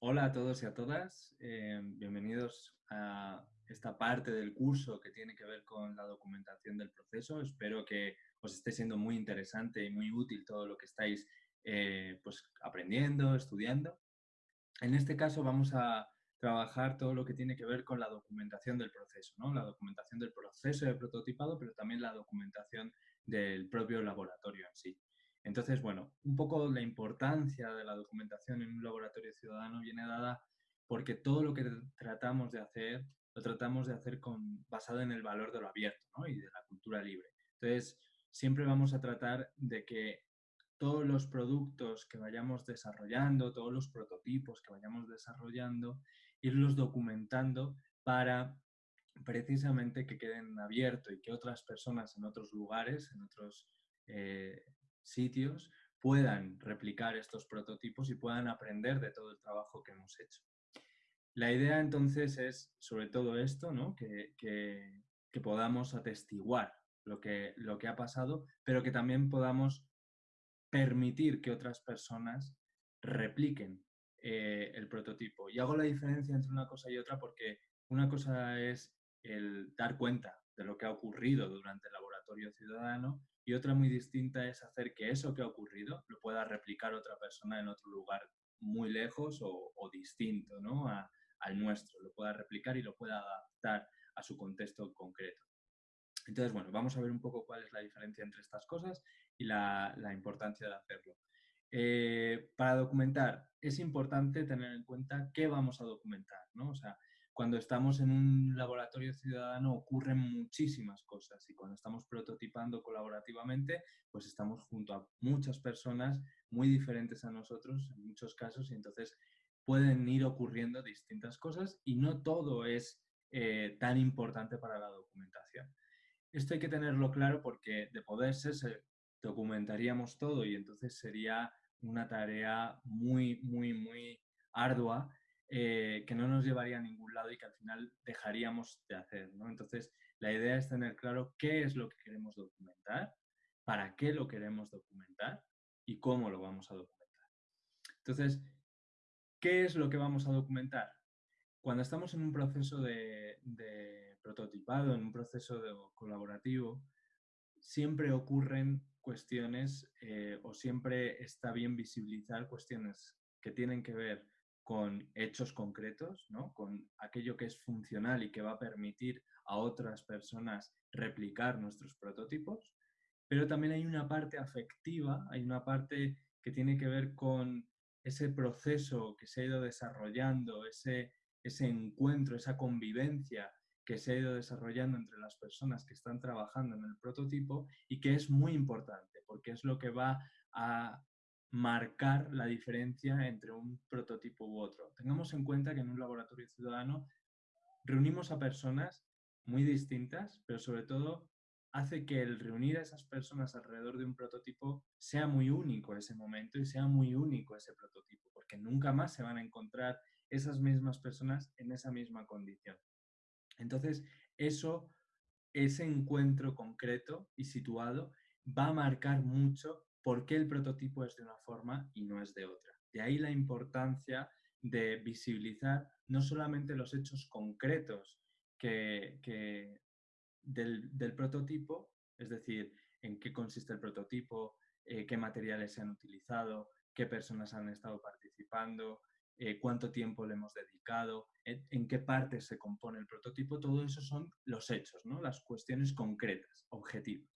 Hola a todos y a todas, eh, bienvenidos a esta parte del curso que tiene que ver con la documentación del proceso. Espero que os esté siendo muy interesante y muy útil todo lo que estáis eh, pues, aprendiendo, estudiando. En este caso vamos a trabajar todo lo que tiene que ver con la documentación del proceso, ¿no? la documentación del proceso de prototipado, pero también la documentación del propio laboratorio en sí. Entonces, bueno, un poco la importancia de la documentación en un laboratorio ciudadano viene dada porque todo lo que tratamos de hacer, lo tratamos de hacer con, basado en el valor de lo abierto y de la cultura libre. Entonces, siempre vamos a tratar de que todos los productos que vayamos desarrollando, todos los prototipos que vayamos desarrollando, irlos documentando para precisamente que queden abiertos y que otras personas en otros lugares, en otros eh, sitios, puedan replicar estos prototipos y puedan aprender de todo el trabajo que hemos hecho. La idea entonces es sobre todo esto, ¿no? que, que, podamos atestiguar lo que, lo que ha pasado, pero que también podamos permitir que otras personas repliquen eh, el prototipo. Y hago la diferencia entre una cosa y otra porque una cosa es el dar cuenta de lo que ha ocurrido durante el laboratorio ciudadano y otra muy distinta es hacer que eso que ha ocurrido lo pueda replicar otra persona en otro lugar muy lejos o, distinto ¿no? al nuestro, lo pueda replicar y lo pueda adaptar a su contexto concreto. Entonces, bueno, vamos a ver un poco cuál es la diferencia entre estas cosas y la, importancia de hacerlo. Eh, para documentar, es importante tener en cuenta qué vamos a documentar, ¿no? O sea, cuando estamos en un laboratorio ciudadano ocurren muchísimas cosas y cuando estamos prototipando colaborativamente, pues estamos junto a muchas personas muy diferentes a nosotros en muchos casos y entonces pueden ir ocurriendo distintas cosas y no todo es eh, tan importante para la documentación. Esto hay que tenerlo claro porque de poder ser documentaríamos todo y entonces sería una tarea muy, muy, muy ardua eh, que no nos llevaría a ningún lado y que al final dejaríamos de hacer. ¿no? Entonces, la idea es tener claro qué es lo que queremos documentar, para qué lo queremos documentar y cómo lo vamos a documentar. Entonces, ¿qué es lo que vamos a documentar? Cuando estamos en un proceso de, prototipado, en un proceso de colaborativo, siempre ocurren cuestiones eh, o siempre está bien visibilizar cuestiones que tienen que ver con hechos concretos, ¿no? con aquello que es funcional y que va a permitir a otras personas replicar nuestros prototipos, pero también hay una parte afectiva, hay una parte que tiene que ver con ese proceso que se ha ido desarrollando, ese, ese encuentro, esa convivencia que se ha ido desarrollando entre las personas que están trabajando en el prototipo y que es muy importante porque es lo que va a marcar la diferencia entre un prototipo u otro. Tengamos en cuenta que en un laboratorio ciudadano reunimos a personas muy distintas, pero sobre todo hace que el reunir a esas personas alrededor de un prototipo sea muy único ese momento y sea muy único ese prototipo, porque nunca más se van a encontrar esas mismas personas en esa misma condición. Entonces, eso, ese encuentro concreto y situado va a marcar mucho por qué el prototipo es de una forma y no es de otra. De ahí la importancia de visibilizar no solamente los hechos concretos que, del, prototipo, es decir, en qué consiste el prototipo, eh, qué materiales se han utilizado, qué personas han estado participando, eh, cuánto tiempo le hemos dedicado, en, qué partes se compone el prototipo, todo eso son los hechos, ¿no? las cuestiones concretas, objetivas.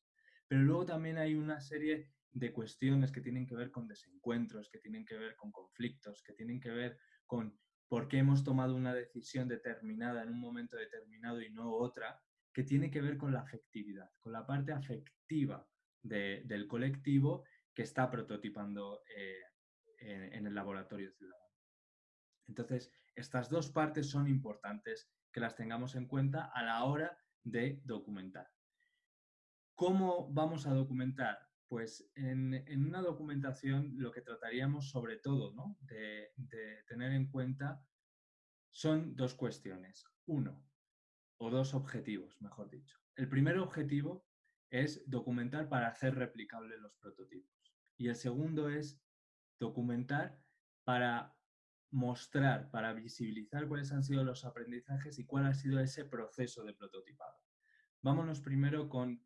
Pero luego también hay una serie de cuestiones que tienen que ver con desencuentros, que tienen que ver con conflictos, que tienen que ver con por qué hemos tomado una decisión determinada en un momento determinado y no otra, que tiene que ver con la afectividad, con la parte afectiva del colectivo que está prototipando eh, en, el laboratorio ciudadano. Entonces, estas dos partes son importantes que las tengamos en cuenta a la hora de documentar. ¿Cómo vamos a documentar? Pues en, una documentación lo que trataríamos sobre todo de, tener en cuenta son dos cuestiones. Uno, o dos objetivos, mejor dicho. El primer objetivo es documentar para hacer replicables los prototipos. Y el segundo es documentar para mostrar, para visibilizar cuáles han sido los aprendizajes y cuál ha sido ese proceso de prototipado. Vámonos primero con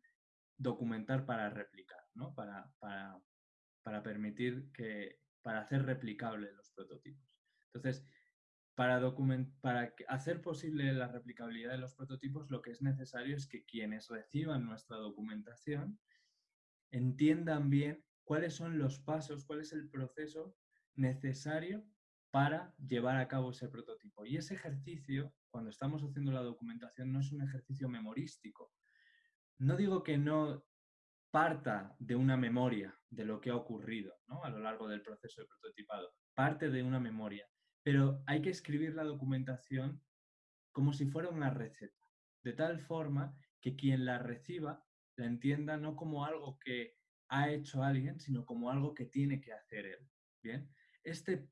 documentar para replicar, ¿no? para, para, para permitir que, para hacer replicables los prototipos. Entonces, para, para hacer posible la replicabilidad de los prototipos, lo que es necesario es que quienes reciban nuestra documentación entiendan bien cuáles son los pasos, cuál es el proceso necesario para llevar a cabo ese prototipo. Y ese ejercicio, cuando estamos haciendo la documentación, no es un ejercicio memorístico. No digo que no parta de una memoria de lo que ha ocurrido a lo largo del proceso de prototipado, parte de una memoria, pero hay que escribir la documentación como si fuera una receta, de tal forma que quien la reciba la entienda no como algo que ha hecho alguien, sino como algo que tiene que hacer él. Bien, este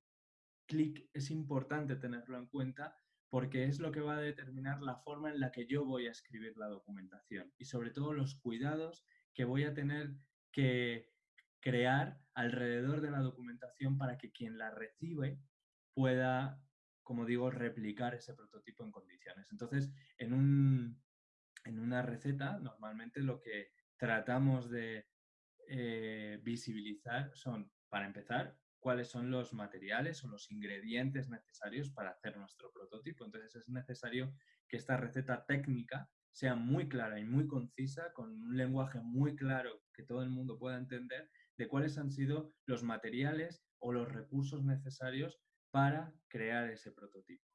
clic es importante tenerlo en cuenta porque es lo que va a determinar la forma en la que yo voy a escribir la documentación y sobre todo los cuidados que voy a tener que crear alrededor de la documentación para que quien la recibe pueda, como digo, replicar ese prototipo en condiciones. Entonces, en, un, en una receta, normalmente lo que tratamos de eh, visibilizar son, para empezar, cuáles son los materiales o los ingredientes necesarios para hacer nuestro prototipo. Entonces es necesario que esta receta técnica sea muy clara y muy concisa, con un lenguaje muy claro que todo el mundo pueda entender de cuáles han sido los materiales o los recursos necesarios para crear ese prototipo.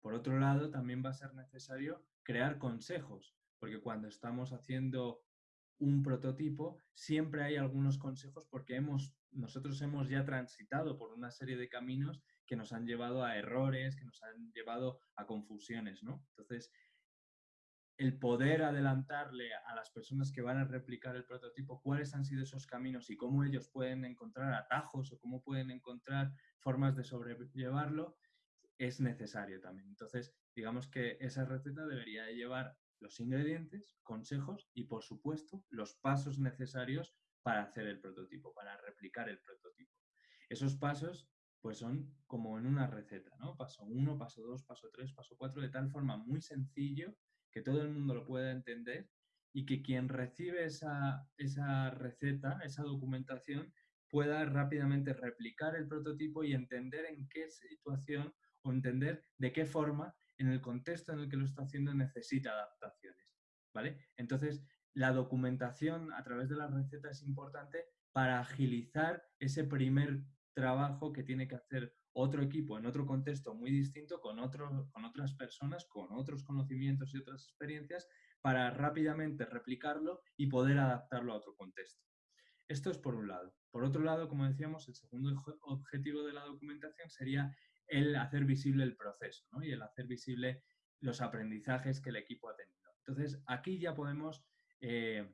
Por otro lado, también va a ser necesario crear consejos, porque cuando estamos haciendo un prototipo, siempre hay algunos consejos porque hemos, nosotros hemos ya transitado por una serie de caminos que nos han llevado a errores, que nos han llevado a confusiones, ¿no? Entonces, el poder adelantarle a las personas que van a replicar el prototipo cuáles han sido esos caminos y cómo ellos pueden encontrar atajos o cómo pueden encontrar formas de sobrellevarlo, es necesario también. Entonces, digamos que esa receta debería llevar los ingredientes, consejos y, por supuesto, los pasos necesarios para hacer el prototipo, para replicar el prototipo. Esos pasos, pues son como en una receta, ¿no? Paso 1, paso 2, paso 3, paso 4, de tal forma muy sencillo que todo el mundo lo pueda entender y que quien recibe esa, esa receta, esa documentación, pueda rápidamente replicar el prototipo y entender en qué situación o entender de qué forma en el contexto en el que lo está haciendo necesita adaptaciones, ¿vale? Entonces, la documentación a través de la receta es importante para agilizar ese primer trabajo que tiene que hacer otro equipo en otro contexto muy distinto, con, con otras personas, con otros conocimientos y otras experiencias, para rápidamente replicarlo y poder adaptarlo a otro contexto. Esto es por un lado. Por otro lado, como decíamos, el segundo objetivo de la documentación sería el hacer visible el proceso y el hacer visible los aprendizajes que el equipo ha tenido. Entonces, aquí ya podemos eh,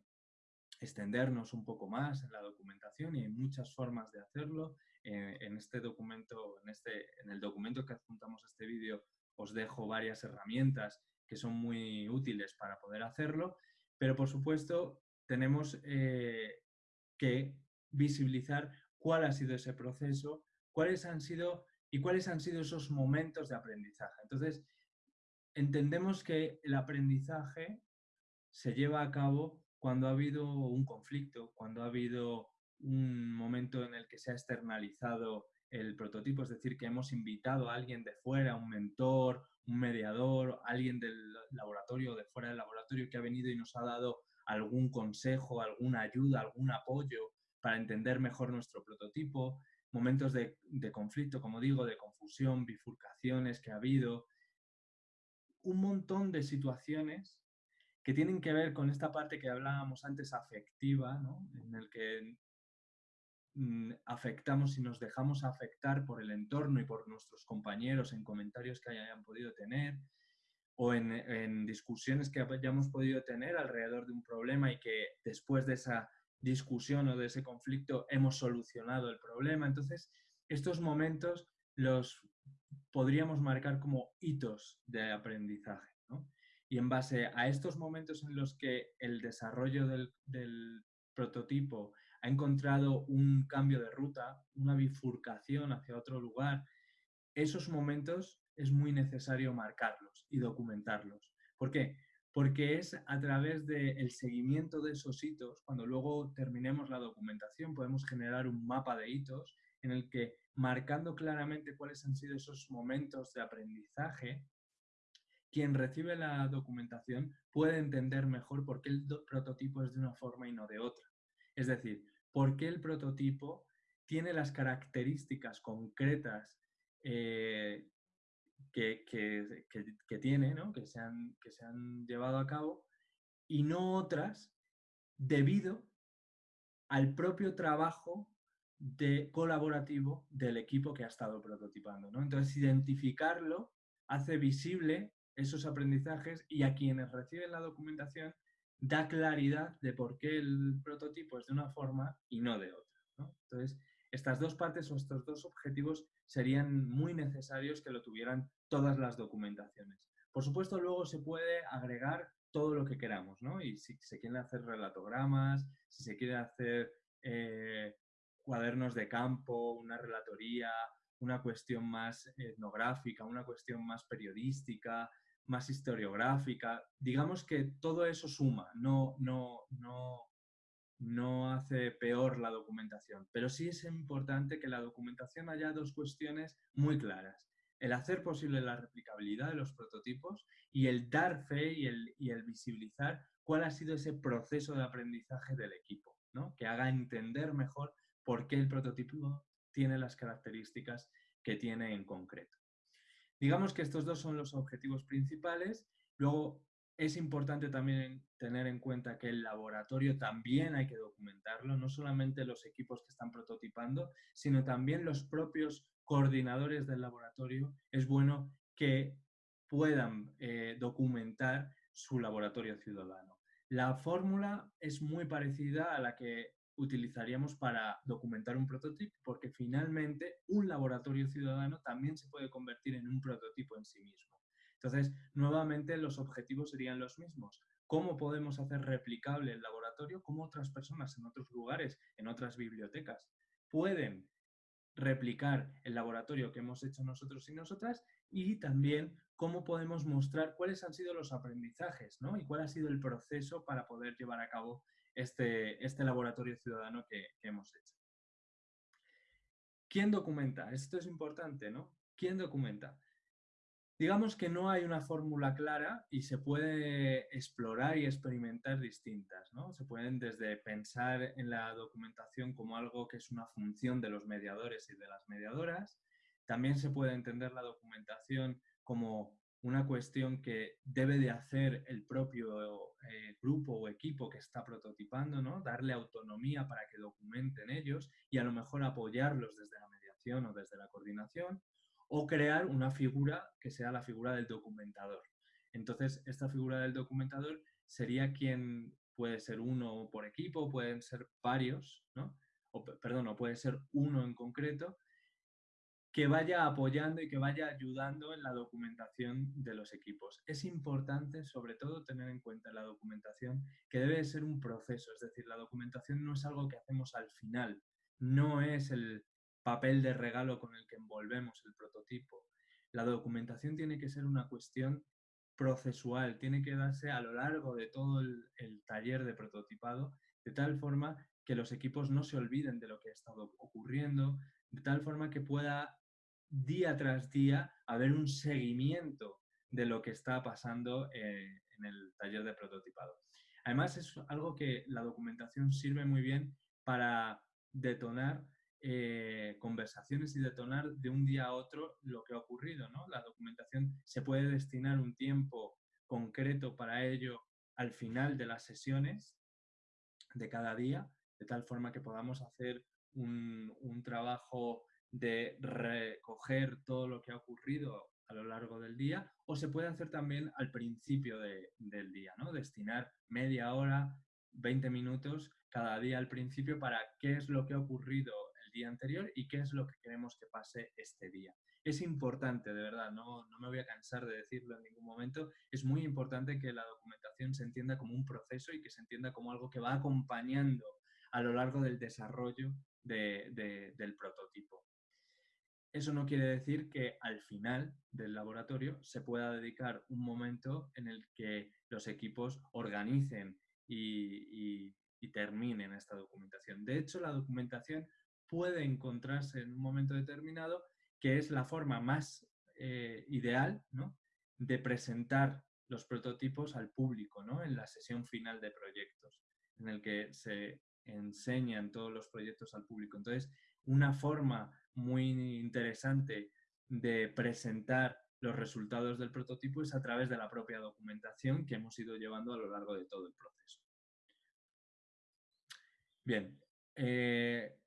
extendernos un poco más en la documentación y hay muchas formas de hacerlo. Eh, en este documento, en, este, en el documento que adjuntamos a este vídeo, os dejo varias herramientas que son muy útiles para poder hacerlo, pero por supuesto tenemos eh, que visibilizar cuál ha sido ese proceso, cuáles han sido y cuáles han sido esos momentos de aprendizaje. Entonces, entendemos que el aprendizaje se lleva a cabo cuando ha habido un conflicto, cuando ha habido un momento en el que se ha externalizado el prototipo, es decir, que hemos invitado a alguien de fuera, un mentor, un mediador, alguien del laboratorio, de fuera del laboratorio, que ha venido y nos ha dado algún consejo, alguna ayuda, algún apoyo para entender mejor nuestro prototipo. Momentos de, conflicto, como digo, de confusión, bifurcaciones que ha habido, un montón de situaciones que tienen que ver con esta parte que hablábamos antes afectiva, en el que afectamos y nos dejamos afectar por el entorno y por nuestros compañeros en comentarios que hayan podido tener o en, discusiones que hayamos podido tener alrededor de un problema y que después de esa discusión o de ese conflicto hemos solucionado el problema. Entonces, estos momentos los podríamos marcar como hitos de aprendizaje. Y en base a estos momentos en los que el desarrollo del prototipo ha encontrado un cambio de ruta, una bifurcación hacia otro lugar, esos momentos es muy necesario marcarlos y documentarlos. ¿Por qué? Porque es a través del seguimiento de esos hitos, cuando luego terminemos la documentación, podemos generar un mapa de hitos en el que, marcando claramente cuáles han sido esos momentos de aprendizaje, quien recibe la documentación puede entender mejor por qué el prototipo es de una forma y no de otra. Es decir, por qué el prototipo tiene las características concretas eh, que, tiene, que, se han, que se han llevado a cabo, y no otras debido al propio trabajo de colaborativo del equipo que ha estado prototipando. ¿no? Entonces, identificarlo hace visible esos aprendizajes y a quienes reciben la documentación da claridad de por qué el prototipo es de una forma y no de otra. Entonces, estas dos partes o estos dos objetivos serían muy necesarios que lo tuvieran todas las documentaciones. Por supuesto, luego se puede agregar todo lo que queramos, ¿no? Y si se quieren hacer relatogramas, si se quiere hacer eh, cuadernos de campo, una relatoría, una cuestión más etnográfica, una cuestión más periodística, más historiográfica. Digamos que todo eso suma, no, no, no, no hace peor la documentación, pero sí es importante que la documentación haya dos cuestiones muy claras. El hacer posible la replicabilidad de los prototipos y el dar fe y el, y el visibilizar cuál ha sido ese proceso de aprendizaje del equipo, ¿no? que haga entender mejor por qué el prototipo tiene las características que tiene en concreto. Digamos que estos dos son los objetivos principales. Luego, es importante también tener en cuenta que el laboratorio también hay que documentarlo, no solamente los equipos que están prototipando, sino también los propios coordinadores del laboratorio. Es bueno que puedan eh, documentar su laboratorio ciudadano. La fórmula es muy parecida a la que utilizaríamos para documentar un prototipo, porque finalmente un laboratorio ciudadano también se puede convertir en un prototipo en sí mismo. Entonces, nuevamente los objetivos serían los mismos. ¿Cómo podemos hacer replicable el laboratorio? ¿Cómo otras personas en otros lugares, en otras bibliotecas, pueden replicar el laboratorio que hemos hecho nosotros y nosotras? Y también cómo podemos mostrar cuáles han sido los aprendizajes ¿no? y cuál ha sido el proceso para poder llevar a cabo este, este laboratorio ciudadano que, hemos hecho. ¿Quién documenta? Esto es importante, ¿no? ¿Quién documenta? Digamos que no hay una fórmula clara y se puede explorar y experimentar distintas, ¿no? Se pueden desde pensar en la documentación como algo que es una función de los mediadores y de las mediadoras, también se puede entender la documentación como una cuestión que debe de hacer el propio eh, grupo o equipo que está prototipando, ¿no? darle autonomía para que documenten ellos y a lo mejor apoyarlos desde la mediación o desde la coordinación, o crear una figura que sea la figura del documentador. Entonces, esta figura del documentador sería quien puede ser uno por equipo, pueden ser varios, ¿no? o, perdón, o puede ser uno en concreto, que vaya apoyando y que vaya ayudando en la documentación de los equipos. Es importante, sobre todo, tener en cuenta la documentación, que debe ser un proceso, es decir, la documentación no es algo que hacemos al final, no es el papel de regalo con el que envolvemos el prototipo. La documentación tiene que ser una cuestión procesual, tiene que darse a lo largo de todo el, taller de prototipado, de tal forma que los equipos no se olviden de lo que ha estado ocurriendo, de tal forma que pueda día tras día haber un seguimiento de lo que está pasando eh, en el taller de prototipado. Además, es algo que la documentación sirve muy bien para detonar eh, conversaciones y detonar de un día a otro lo que ha ocurrido. ¿no? La documentación se puede destinar un tiempo concreto para ello al final de las sesiones de cada día, de tal forma que podamos hacer un, un trabajo de recoger todo lo que ha ocurrido a lo largo del día o se puede hacer también al principio del día, ¿no? Destinar media hora, 20 minutos cada día al principio para qué es lo que ha ocurrido el día anterior y qué es lo que queremos que pase este día. Es importante, de verdad, no, no me voy a cansar de decirlo en ningún momento, es muy importante que la documentación se entienda como un proceso y que se entienda como algo que va acompañando a lo largo del desarrollo del prototipo eso no quiere decir que al final del laboratorio se pueda dedicar un momento en el que los equipos organicen y, terminen esta documentación. De hecho, la documentación puede encontrarse en un momento determinado que es la forma más eh, ideal de presentar los prototipos al público en la sesión final de proyectos, en el que se enseñan todos los proyectos al público. Entonces, una forma muy interesante de presentar los resultados del prototipo es a través de la propia documentación que hemos ido llevando a lo largo de todo el proceso. Bien, eh,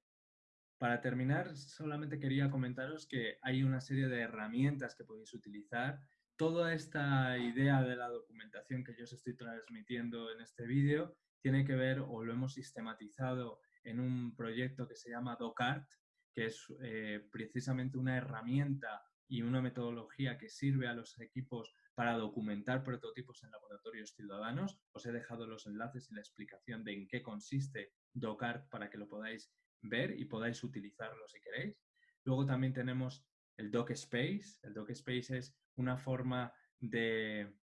para terminar, solamente quería comentaros que hay una serie de herramientas que podéis utilizar. Toda esta idea de la documentación que yo os estoy transmitiendo en este vídeo tiene que ver o lo hemos sistematizado en un proyecto que se llama DocArt, que es eh, precisamente una herramienta y una metodología que sirve a los equipos para documentar prototipos en laboratorios ciudadanos. Os he dejado los enlaces y la explicación de en qué consiste DocArt para que lo podáis ver y podáis utilizarlo si queréis. Luego también tenemos el DocSpace. El DocSpace es una forma de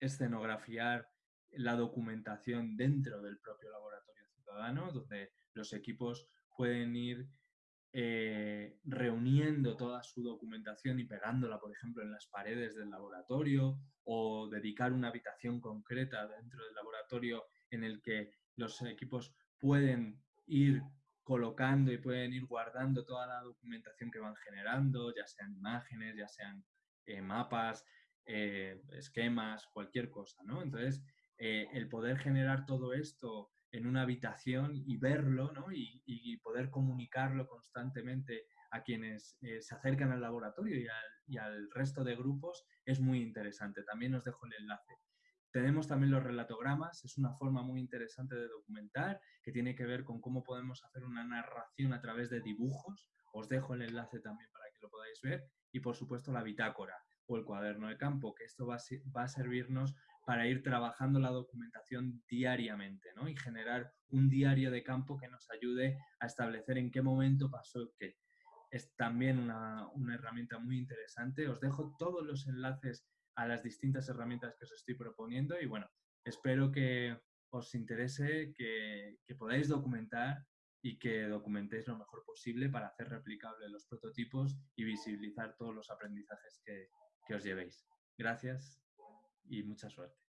escenografiar la documentación dentro del propio laboratorio ciudadano, donde los equipos pueden ir eh, reuniendo toda su documentación y pegándola, por ejemplo, en las paredes del laboratorio o dedicar una habitación concreta dentro del laboratorio en el que los equipos pueden ir colocando y pueden ir guardando toda la documentación que van generando, ya sean imágenes, ya sean eh, mapas, eh, esquemas, cualquier cosa, ¿no? Entonces, el poder generar todo esto en una habitación y verlo ¿no? y, poder comunicarlo constantemente a quienes eh, se acercan al laboratorio y al, resto de grupos es muy interesante. También os dejo el enlace. Tenemos también los relatogramas, es una forma muy interesante de documentar que tiene que ver con cómo podemos hacer una narración a través de dibujos. Os dejo el enlace también para que lo podáis ver. Y por supuesto la bitácora o el cuaderno de campo, que esto va a servirnos para ir trabajando la documentación diariamente ¿no? y generar un diario de campo que nos ayude a establecer en qué momento pasó qué. Es también una, herramienta muy interesante. Os dejo todos los enlaces a las distintas herramientas que os estoy proponiendo y bueno, espero que os interese, que, podáis documentar y que documentéis lo mejor posible para hacer replicables los prototipos y visibilizar todos los aprendizajes que os llevéis. Gracias y mucha suerte.